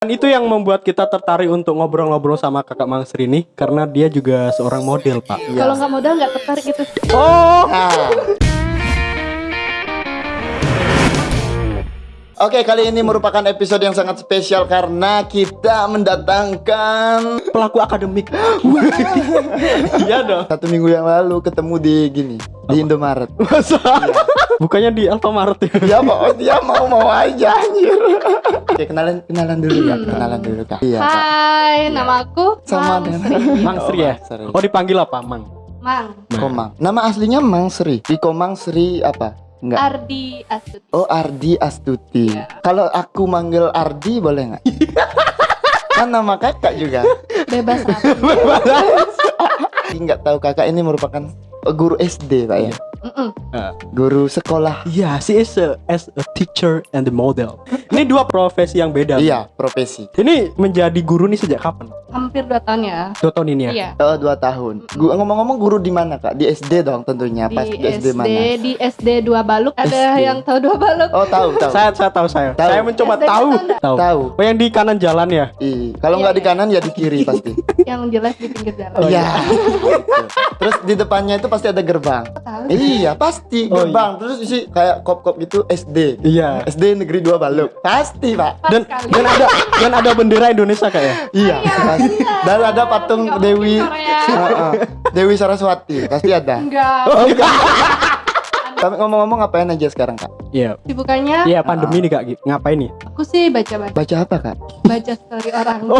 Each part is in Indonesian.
Dan itu yang membuat kita tertarik untuk ngobrol-ngobrol sama kakak Mangsri ini karena dia juga seorang model, Pak. Kalau nggak modal nggak tertarik gitu. Oh, Nah. Oke, kali ini merupakan episode yang sangat spesial karena kita mendatangkan pelaku akademik. Iya dong. satu minggu yang lalu ketemu di gini di Indomaret. Masa? Bukannya di Alfamart ya? Dia mau dia mau mau aja anjir. Oke, kenalan kenalan dulu ya, kenalan dulu Kak. Iya. Hai, nama aku Sama Mang dengan Sri. Mangsri ya? Mangsri. Oh, dipanggil apa, Mang? Mang Komang. Nama aslinya Mang Sri. Di Komang Sri apa? Enggak. Ardi Astuti. Oh, Ardi Astuti. Iya. Kalau aku manggil Ardi boleh nggak? kan nama kakak juga. Bebas apa? Nggak tahu kakak ini merupakan guru SD, Pak ya. Mm-mm. Guru sekolah. Iya, she is a, as a teacher and the model. Ini dua profesi yang beda. Iya, profesi. Ini menjadi guru nih sejak kapan? Hampir dua tahun ya. Dua tahun ini ya? Iya. Oh, dua tahun. Gua ngomong-ngomong guru di mana, Kak? Di SD dong tentunya. Pas Di di SD, mana? di SD dua baluk. Ada SD. yang tahu dua baluk? Oh, tahu, tahu. Saya saya tahu saya. Tahu. Saya mencoba SD tahu. tahu? Tahu. Oh, yang di kanan jalan ya? Ih, kalau Iya, nggak di iya. kanan ya di kiri pasti. Yang jelas di pinggir jalan. Oh, Iya. Terus di depannya itu pasti ada gerbang. Tahu. Iya, pasti Oh, gerbang. Terus isi kayak kop-kop gitu SD. Iya. SD negeri 2 Baluk. Pasti, Pak. Pas Dan sekali. dan ada dan ada bendera Indonesia kayak ya? Iya, pasti. Dan ada patung Dewi Korea. Heeh. Dewi Saraswati, pasti ada. Enggak. Oh, enggak. Tapi ngomong-ngomong ngapain aja sekarang, Kak? Iya. Sibukannya Iya, pandemi nih Kak. Ngapain nih? Aku sih baca-baca Baca apa, Kak? baca story orang.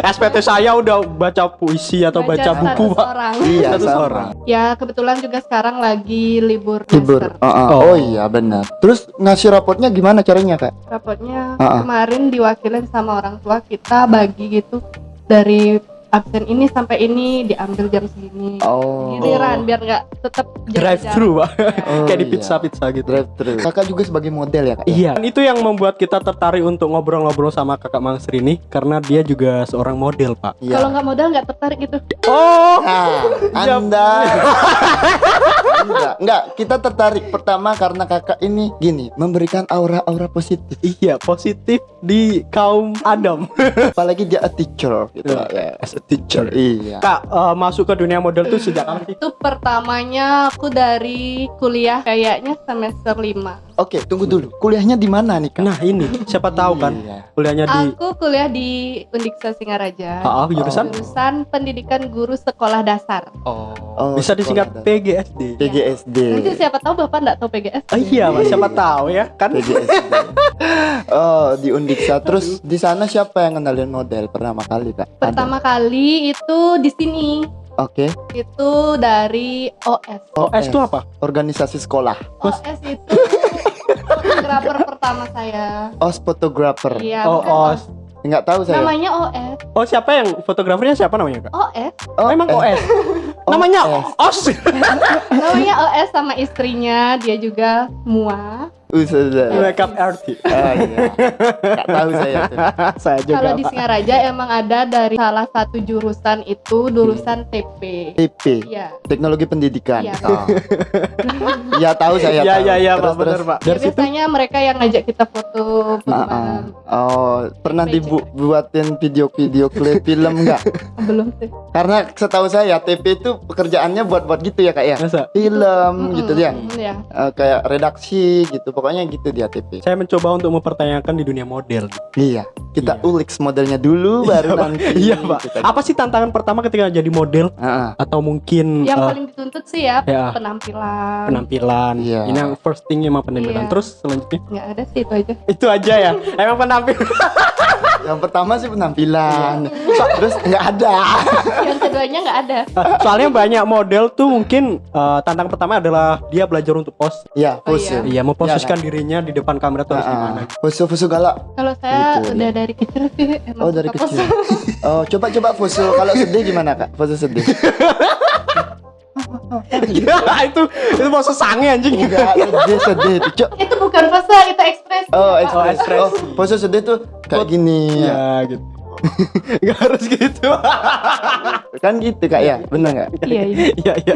Oh, SPT saya udah baca puisi atau baca, buku, status Pak. orang. Iya, sama. orang. Ya kebetulan juga sekarang lagi libur Libur. master. Oh, oh. Iya, benar. Terus ngasih rapotnya gimana caranya, Kak? Rapotnya Ah, ah. kemarin diwakilin sama orang tua kita bagi gitu dari absen ini sampai ini diambil jam segini. Oh. Giliran biar nggak tetap Drive thru, Pak. Oh, Kayak di iya. pizza-pizza gitu. Drive thru. Kakak juga sebagai model ya, Kak? ya? Iya, Dan itu yang membuat kita tertarik untuk ngobrol-ngobrol sama kakak Mangsri ini karena dia juga seorang model, Pak. Iya. Kalau nggak modal nggak tertarik gitu. Oh, Nah, Jam. Anda Enggak, enggak, kita tertarik pertama karena kakak ini gini, memberikan aura-aura positif. iya, positif di kaum Adam. Apalagi dia a teacher gitu Kak, ya. Teacher. Iya. Kak, eh, masuk ke dunia model tuh sejak kapan? Itu pertamanya aku dari kuliah kayaknya semester 5 Oke, tunggu dulu. Kuliahnya di mana nih, Kak? Nah, ini siapa tahu kan Iya. kuliahnya di Aku kuliah di Undiksa Singaraja. Ah, ah, jurusan Jurusan Pendidikan Guru Sekolah Dasar. Oh, Oh, bisa disingkat PGSD. PGSD. Nanti siapa tahu Bapak nggak tahu PGS. Oh, iya, Pak, siapa tahu ya kan? PGSD. Oh, di Undiksa. Terus di sana siapa yang kenalin model pertama kali, Kak? Ada? Pertama kali itu di sini Oke. itu dari OS. Oh, S itu apa? Organisasi sekolah. OS itu fotografer pertama saya. OS photographer. Iya. Oh, OS. Enggak tahu saya. Namanya OS. Oh, siapa yang fotografernya siapa namanya, Kak? OS. Oh, Emang eh, OS. Namanya OS. OS. Namanya OS sama istrinya dia juga Mua. Uh, sudah. Makeup artist. Ah, iya. Enggak tahu saya. Saya juga. Kalau di. Singaraja emang ada dari salah satu jurusan itu jurusan TP. TP. Iya. Teknologi pendidikan. Iya. Oh. Iya tahu saya. Iya, iya, iya, Pak, benar. Pak. Ya, Dari situ biasanya mereka yang ngajak kita foto foto Ah, bareng. Oh, pernah dibuatin video-video klip film enggak? belum sih. Karena setahu saya TP itu pekerjaannya buat-buat gitu ya kak ya. masa Film gitu ya. Eh, kayak redaksi gitu. Pokoknya gitu dia TP. saya mencoba untuk mempertanyakan di dunia model. Iya. Kita Iya. ulik modelnya dulu baru Pak. nanti. Iya, Pak. kita- Apa sih tantangan pertama ketika jadi model ah. atau mungkin Yang eh, paling dituntut sih ya ya penampilan. penampilan? Iya. Ini yang first thing emang penampilan. Iya. Terus selanjutnya Nggak ada sih itu aja. itu aja ya. emang penampilan. Yang pertama sih penampilan. Iya. So- terus nggak ada. Yang keduanya nggak ada. Soalnya banyak model tuh mungkin eh, tantangan pertama adalah dia belajar untuk pose. Iya, Oh, pose. iya. Iya, memposisikan dirinya di depan kamera tuh harus gimana. ah. Pose-pose galak. Kalau saya Gitu, udah dari kecil sih emang Oh dari kecil. Oh coba coba pose kalau sedih gimana kak? Pose sedih. Iya, itu itu pose sange anjing. Enggak sedih sedih tuh. Cok. itu bukan pose, itu ekspresi. Oh Pak. ekspres. ekspres. Oh pose sedih tuh kayak gini. Iya, gitu. Gak harus gitu. Kan gitu kak ya? Bener nggak? Iya, iya. Iya, iya, iya.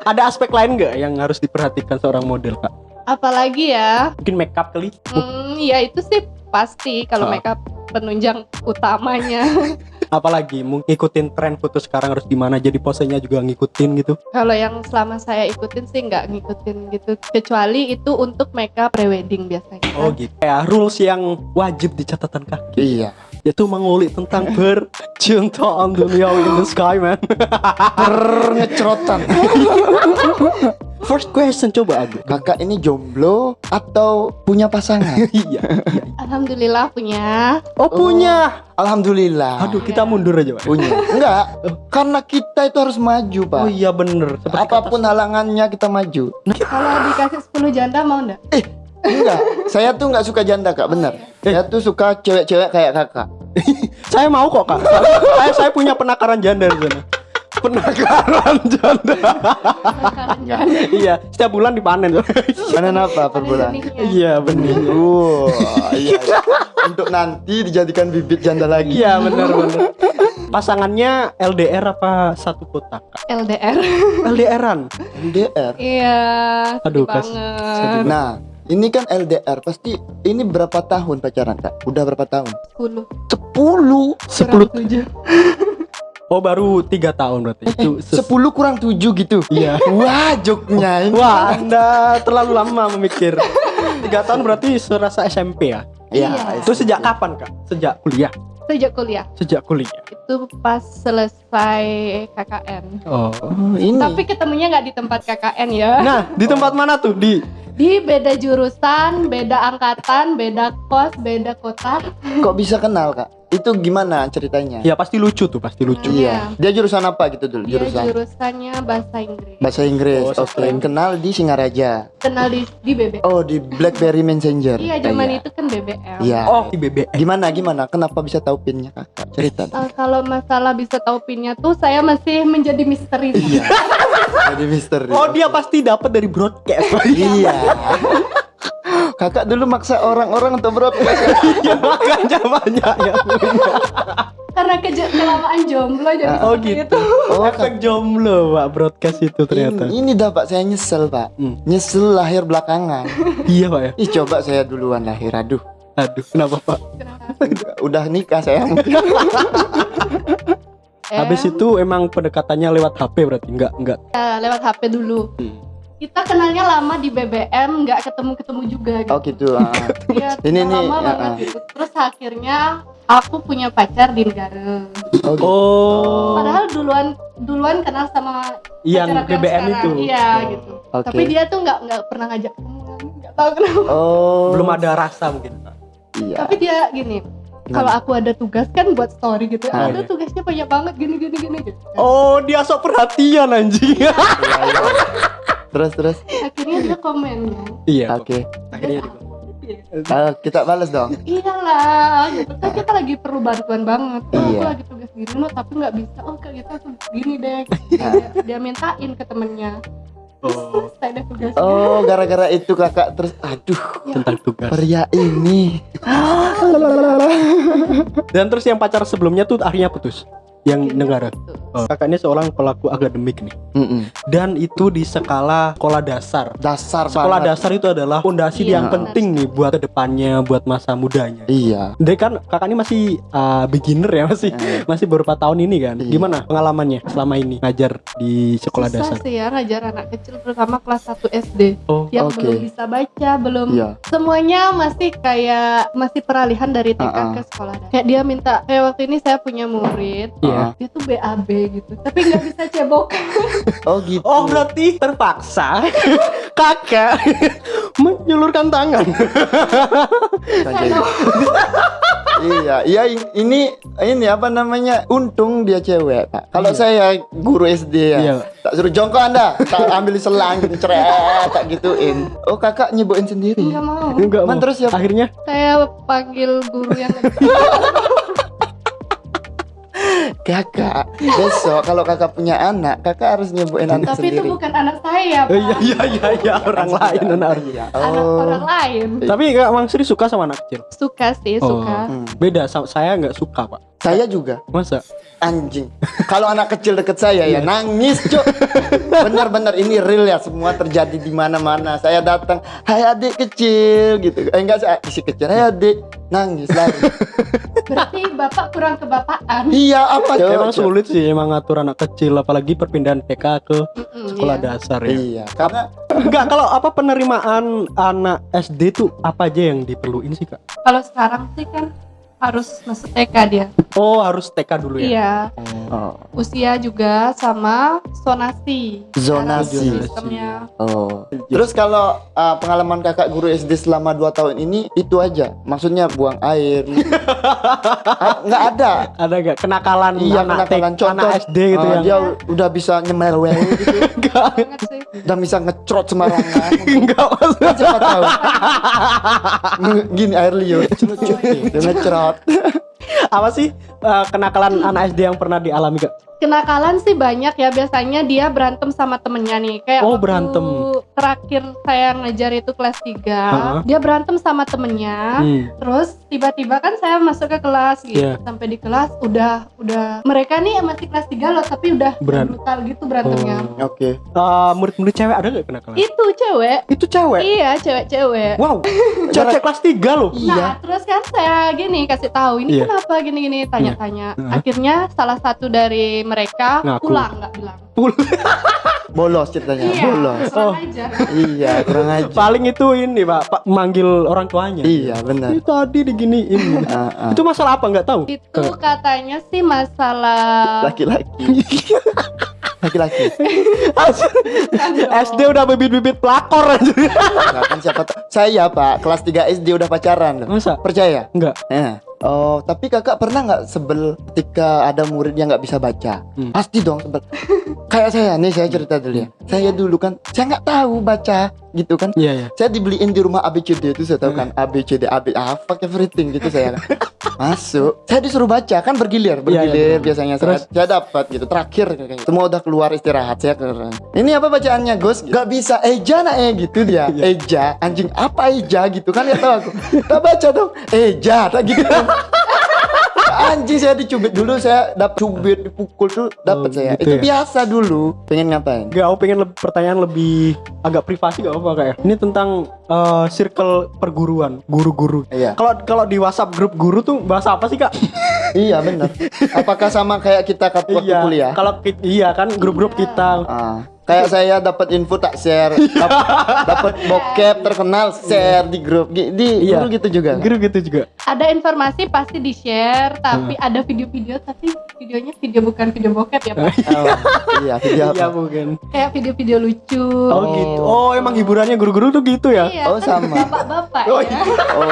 Ada aspek lain nggak yang harus diperhatikan seorang model, Kak? Apalagi ya, Mungkin make up kali. hmm, ya itu sih pasti kalau makeup penunjang utamanya. Apalagi ngikutin tren foto sekarang harus gimana jadi posenya juga ngikutin gitu. Kalau yang selama saya ikutin sih nggak ngikutin gitu, kecuali itu untuk makeup prewedding biasanya. Oh gitu. Ya rules yang wajib di catatan kaki Iya. Yaitu mengulik tentang percintaan duniawi in the sky man. Ngecerotan. First question coba aku. Kakak ini jomblo atau punya pasangan? iya, iya. Alhamdulillah punya. Oh punya. Alhamdulillah. Aduh kita mundur aja pak. punya. Enggak, karena kita itu harus maju, Pak. Oh iya bener. Seperti Apa pun halangannya kita maju. Kalau dikasih 10 janda mau nggak? Enggak, saya tuh enggak suka janda, Kak, bener. Saya tuh suka cewek-cewek kayak Kakak. Saya mau kok kak. saya saya punya penakaran janda di sana. Penakaran janda. iya, setiap bulan dipanen. Panen apa per bulan? iya bener. Oh, iya. Untuk nanti dijadikan bibit janda lagi. Iya bener bener. Pasangannya LDR apa satu kota kak? LDR. LDRan. LDR. Iya. Aduh, kas-. Nah, ini kan LDR. Pasti ini berapa tahun pacaran, Kak? Udah berapa tahun? 10 10. Sepuluh. kurang tujuh. Oh baru tiga tahun berarti. Itu ses- 10 kurang 7 gitu. Iya. Wah, joknya ini. Wah anda terlalu lama memikir. Tiga tahun berarti serasa SMP ya? Iya. Iya. Itu sejak kapan kak? Sejak kuliah. Sejak kuliah Sejak kuliah. itu pas selesai KKN. Oh. Oh, ini. Tapi ketemunya nggak di tempat KKN ya. Nah di tempat mana tuh di? Di beda jurusan, beda angkatan, beda kos, beda kota. kok bisa kenal, Kak? Itu gimana ceritanya? Ya pasti lucu tuh pasti lucu. Iya. Dia jurusan apa gitu dulu? Dia Jurusan jurusannya bahasa Inggris. bahasa Inggris. Oh, Oke. selain- Kenal di Singaraja. Kenal di di BBM. Oh, di BlackBerry Messenger. Iya, zaman Iya. itu kan BBM. Iya. Oh di BBM. Gimana gimana? Kenapa bisa tahu pinnya kakak? Cerita. Eh, kalau masalah bisa tahu pinnya tuh saya masih menjadi misteri. Iya. Jadi misteri. Oh dia pasti dapat dari broadcast. Iya. Kakak dulu maksa orang-orang untuk broadcast. ya makanya banyak yang punya. Karena kelamaan jomblo jadi Oh gitu. itu. Oh, Efek jomblo pak broadcast itu ternyata. Ini, ini dah pak, saya nyesel pak. Hmm. Nyesel lahir belakangan. Iya pak ya. Ih coba saya duluan lahir, aduh. Aduh kenapa pak? Kenapa? Udah nikah saya mungkin. Eh, Habis itu emang pendekatannya lewat HP berarti nggak nggak. ya, lewat HP dulu. Hmm. Kita kenalnya lama di BBM, nggak ketemu-ketemu juga gitu. Oh gitu. ah. Iya, Ini nih, lama ya, banget ah. gitu. Terus akhirnya aku punya pacar di negara. Oh, gitu. Oh. Padahal duluan duluan kenal sama yang BBM sekarang. itu. Iya Oh. gitu. Oke. Tapi dia tuh nggak nggak pernah ngajak. Nggak tahu kenapa. Oh. Belum ada rasa mungkin. Iya. Tapi dia gini. Kalau aku ada tugas kan buat story gitu. Ah, ada iya. tugasnya banyak banget gini gini gini gitu. Oh dia sok perhatian anjing. Iya, iya. Terus terus. Akhirnya dia komen kan. iya. Oke. Akhirnya di- Ah, kita balas dong. Iyalah, gitu kan kita lagi perlu bantuan banget. Oh, Aku Iya. lagi tugas gini loh, tapi nggak bisa. Oh kayak gitu aku gini deh. dia, dia mintain ke temennya. Oh. Oh, gara-gara itu kakak terus aduh, tentang tugas. pria ini. Dan terus yang pacar sebelumnya tuh akhirnya putus. Yang Akhirnya negara. putus. Oh, kakak ini seorang pelaku akademik nih. Mm-mm. Dan itu di skala sekolah dasar. Dasar Sekolah banget. dasar itu adalah fondasi Iya, yang penting nih buat ke depannya, buat masa mudanya. Iya. Jadi kan kakak ini masih uh, beginner ya masih Eh. masih beberapa tahun ini kan. Iya. Gimana pengalamannya selama ini ngajar di sekolah Susah dasar? sih ya ngajar anak kecil terutama kelas 1 SD Oh, yang Oke. belum bisa baca, belum Iya. semuanya masih kayak masih peralihan dari TK Ah, ah. ke sekolah dasar. Kayak dia minta kayak waktu ini saya punya murid iya. Dia tuh BAB gitu tapi nggak bisa cebok Oh gitu. Oh berarti terpaksa kakak menyulurkan tangan. Iya, iya in- ini ini apa namanya? Untung dia cewek, Pak. Kalau Iya. saya guru SD ya, Iya. tak suruh jongkok Anda, tak ambil selang gitu, ceret, tak gituin. Oh, kakak nyebuin sendiri. nggak mau Enggak mau. terus siapa? Akhirnya saya panggil guru yang Kakak, besok kalau kakak punya anak, kakak harus nyebuin anak tapi itu sendiri. bukan anak saya pak iya iya iya iya orang lain anak orang. Iya. anak orang lain Tapi kak Mang Sri suka sama anak kecil. suka sih Oh. suka Hmm. Beda sama saya nggak suka pak. Saya juga Masa? anjing. Kalau anak kecil deket saya ya nangis, Cuk. Benar-benar ini real ya, semua terjadi di mana-mana. Saya datang, "Hai adik kecil" gitu. Eh enggak saya isi kecil, "Hai adik." Nangis lari. Berarti bapak kurang kebapaan. iya, apa Cuk? Emang sulit sih emang ngatur anak kecil apalagi perpindahan TK ke sekolah iya. dasar ya. Iya, karena Enggak, kalau apa penerimaan anak SD tuh apa aja yang diperluin sih, Kak? Kalau sekarang sih kan harus masuk TK dia. Oh, harus TK dulu ya. Iya. oh, Usia juga sama zonasi. Zonasi. Sistemnya. oh. Terus kalau uh, pengalaman Kakak guru SD selama 2 tahun ini itu aja. Maksudnya buang air. Ah, Nggak ada. Ada gak kenakalan Iya, anak, kenakalan contoh. anak SD gitu uh, yang Dia udah bisa nyemelwel gitu. enggak Banget sih. udah bisa ngecrot sembarangan. enggak maksudnya. Siapa tahu gini air liur Dia ngecrot apa sih eh, kenakalan anak SD yang pernah dialami, Kak? Kenakalan sih banyak ya biasanya dia berantem sama temennya nih kayak Oh, waktu berantem. terakhir saya ngajar itu kelas 3 Heeh. dia berantem sama temennya Hmm. terus tiba-tiba kan saya masuk ke kelas gitu Iya. sampai di kelas udah udah mereka nih masih kelas 3 loh tapi udah Beran- brutal gitu berantemnya Oh. Oke Eh, murid-murid cewek ada gak kenakalan? itu cewek Itu cewek. iya cewek-cewek Wow, cewek kelas 3 loh. Iya Nah, terus kan saya gini kasih tahu ini Iya. kenapa gini-gini tanya-tanya. Heeh. Akhirnya salah satu dari mereka Ngaku. pulang nggak bilang. Bolos ceritanya Iya, Bolos kurang Oh. aja. Iya kurang aja Paling itu ini, Pak, Pak manggil orang tuanya. Iya benar Ini tadi diginiin. Ah, ah. Itu masalah apa nggak tahu? Itu katanya sih masalah Laki-laki Laki-laki SD udah bibit-bibit pelakor aja. Nah, kan siapa Saya pak Kelas 3 SD udah pacaran loh Masa? Percaya? Enggak. Eh. Oh, tapi kakak pernah nggak sebel ketika ada murid yang nggak bisa baca? Hmm. Pasti dong sebel. Kayak saya nih, saya cerita dulu ya. Saya dulu kan, saya nggak tahu baca, gitu kan. Iya, iya. Saya dibeliin di rumah ABCD itu saya tahu kan ABCD AB fuck everything gitu saya kan. Masuk, saya disuruh baca kan bergilir, bergilir iya. biasanya Terus? saya, saya dapat gitu. Terakhir kayak gitu. Semua udah keluar istirahat saya ke Ini apa bacaannya, Gus? Gak bisa eja nak eh gitu dia. Iya. Eja, anjing apa eja gitu kan ya tahu aku. Tak baca dong. Eja, tak gitu kan. Anjing saya dicubit dulu saya dapat cubit dipukul tuh dapat Oh, saya. Itu gitu ya? biasa dulu. Pengen ngapain? Enggak, aku pengen lebih, pertanyaan lebih agak privasi gak apa kayak. Ini tentang eh, circle perguruan, guru-guru. Iya. Kalau kalau di WhatsApp grup guru tuh bahasa apa sih, Kak? Iya benar. Apakah sama kayak kita waktu iya. kuliah? Kalau iya kan grup-grup kita. Ah, kayak saya dapat info tak share, Dap- dapat bokep terkenal share di grup di Iya. guru gitu juga. Guru gitu juga. Ada informasi pasti di share, tapi ada video-video tapi videonya video bukan video bokep ya pak. Oh, iya, video Iya, apa? mungkin. Kayak video-video lucu. Oh, gitu. Oh, emang hiburannya guru-guru tuh gitu ya? Iya, Oh, kan sama. Bapak-bapak Oh, ya. Oh,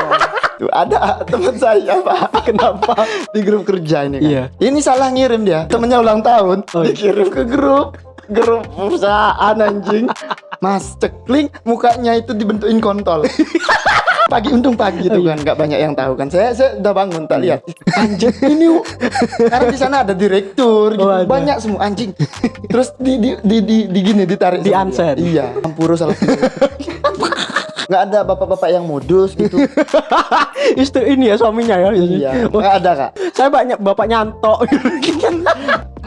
tuh ada teman saya Pak Kenapa? di grup kerja ini kan. Iya. Ini salah ngirim dia. Temennya ulang tahun, Oh, iya. dikirim ke grup grup perusahaan anjing. Mas cekling mukanya itu dibentukin kontol. pagi untung pagi Oh, itu iya. kan nggak banyak yang tahu kan saya saya udah bangun tak lihat anjing ini karena di sana ada direktur gitu Oh, ada. banyak semua anjing terus di di di, di, di gini ditarik Di unsend. iya Ampuru salah nggak ada bapak-bapak yang modus gitu. Istri ini ya suaminya ya iya Oh, nggak ada kak. Saya banyak bapak nyantok.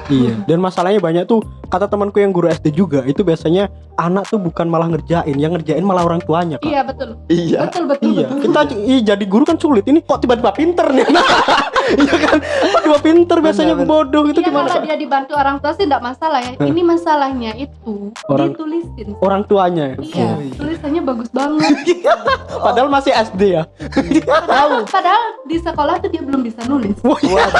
Iya. Dan masalahnya banyak tuh kata temanku yang guru SD juga itu biasanya anak tuh bukan malah ngerjain yang ngerjain malah orang tuanya kak. Iya betul. iya. Betul betul Iya, betul. kita iya, jadi guru kan sulit. Ini kok tiba-tiba pinter nih? Iya kan? Kok tiba pinter biasanya Benar, bodoh itu Iya gimana? kalau dia dibantu orang tua sih tidak masalah ya. Ini masalahnya itu Orang- ditulisin. Orang tuanya. ya? Iya, tulisannya bagus banget. Padahal masih SD ya. Padahal, padahal di sekolah tuh dia belum bisa nulis. waduh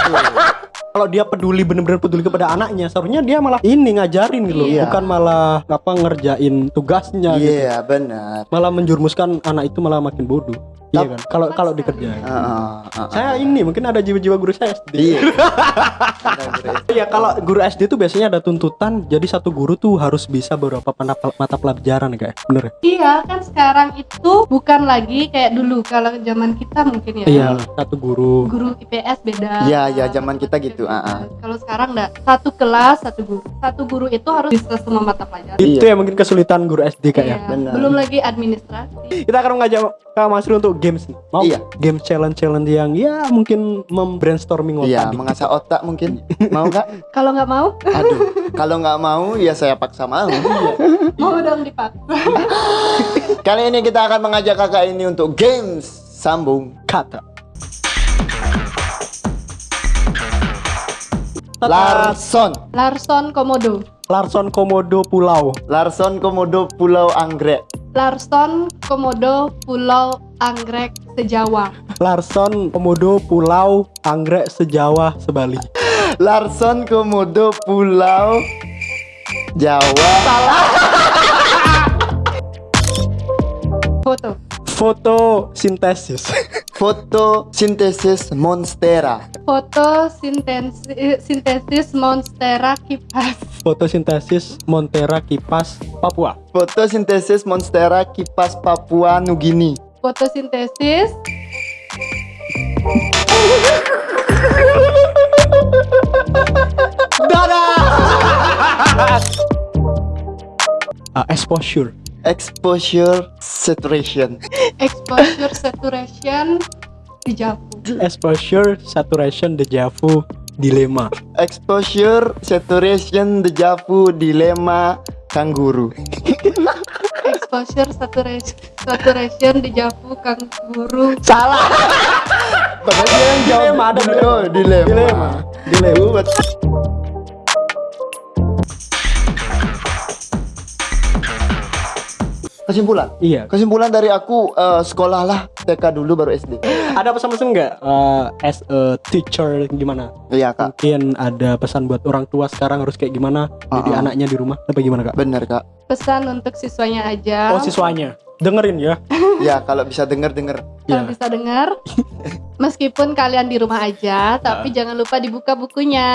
Kalau dia peduli bener-bener peduli kepada anaknya, seharusnya dia malah ini ngajarin gitu loh, Iya. bukan malah apa ngerjain tugasnya gitu. iya benar Malah menjurumuskan anak itu malah makin bodoh. Iya kan? Kalau kalau dikerjain. Ah, ah, ah, Saya ini mungkin ada jiwa-jiwa guru saya SD. iya Iya, kalau guru SD tuh biasanya ada tuntutan jadi satu guru tuh harus bisa beberapa mata, mata pelajaran ya kayak. Bener ya? Iya kan sekarang itu bukan lagi kayak dulu kalau zaman kita mungkin ya. Iya, satu guru. Guru IPS beda. Iya, iya, zaman kita gitu, ah. Kalau sekarang enggak. Satu kelas satu guru. Satu guru itu harus bisa semua mata pelajaran. Itu Iya. ya mungkin kesulitan guru SD kayak ya. Iya, benar. Belum lagi administrasi. Kita akan mengajak Kak Masri untuk games nih. Mau Iya. game challenge challenge yang ya mungkin membrainstorming Iya, tadi. mengasah otak mungkin. Mau nggak? Kalau nggak mau, Aduh, kalau nggak mau ya saya paksa mau. mau dong dipaksa. Kali ini kita akan mengajak kakak ini untuk games sambung Kata. Larson. Larson Komodo. Larson Komodo Pulau. Larson Komodo Pulau Anggrek. Larson Komodo Pulau Anggrek Sejawa. Larson Komodo Pulau Anggrek Sejawa Sebali. Larson Komodo Pulau Jawa. Foto. Fotosintesis. Fotosintesis Monstera. Foto sintesis, sintesis monstera kipas. Fotosintesis Montera Kipas Papua. Fotosintesis Monstera Kipas Papua Nugini. Fotosintesis Ah, exposure. Exposure Saturation. exposure saturation dejavu. Exposure saturation deja vu dilema. Exposure Saturation Dejavu Dilema Kanguru. Exposure saturation saturation dejavu kanguru. Salah. Padahal dia yang jawab Dilema, ada dulu. Oh, dilema. Dilema. Dilema. Buat- Kesimpulan. Iya. Kesimpulan dari aku eh, sekolahlah TK dulu baru SD. Ada pesan-pesan nggak eh, as a teacher gimana? Iya kak, Mungkin ada pesan buat orang tua sekarang harus kayak gimana? Jadi Uh-uh. anaknya di rumah apa gimana kak? bener kak. Pesan untuk siswanya aja. Oh siswanya dengerin ya. Ya kalau bisa denger denger. Kalau Iya. bisa dengar, meskipun kalian di rumah aja, tapi jangan lupa dibuka bukunya.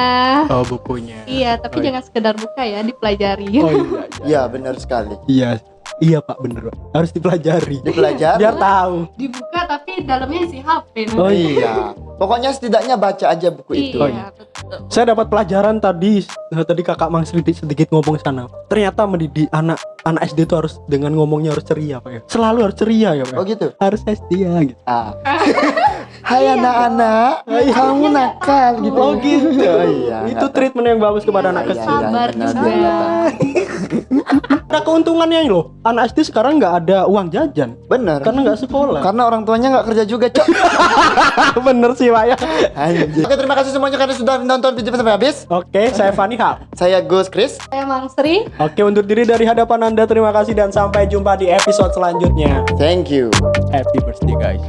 Oh bukunya. Iya, tapi Oh, iya. jangan sekedar buka ya, dipelajari. Oh iya. Iya. Iya bener sekali. Iya. Iya pak bener pak. Harus dipelajari. Dipelajari. Biar tahu. Dibuka tapi dalamnya isi HP. Oh, iya. Pokoknya setidaknya baca aja buku itu. Oh, Iya, betul. Saya dapat pelajaran tadi. eh, Tadi kakak Mang sedikit sedikit ngomong sana. Ternyata mendidik anak anak SD itu harus dengan ngomongnya harus ceria pak ya. Selalu harus ceria ya pak. Oh gitu. Harus setia gitu. Ah. Hai anak-anak, kamu nakal gitu. Oh gitu. Oh, iya. Itu treatment yang bagus kepada Iya, anak Iya, kecil. iya, Sabar juga. Ada keuntungannya loh. Anak SD sekarang nggak ada uang jajan Bener. karena nggak sekolah. Karena orang tuanya nggak kerja juga, Cok. Bener sih pak ya. Anjir. Oke, terima kasih semuanya karena sudah nonton video sampai habis. Oke, saya Fani Hap. Saya Gus Chris. Saya Mang Sri. Oke, undur diri dari hadapan Anda. Terima kasih dan sampai jumpa di episode selanjutnya. Thank you. Happy birthday guys.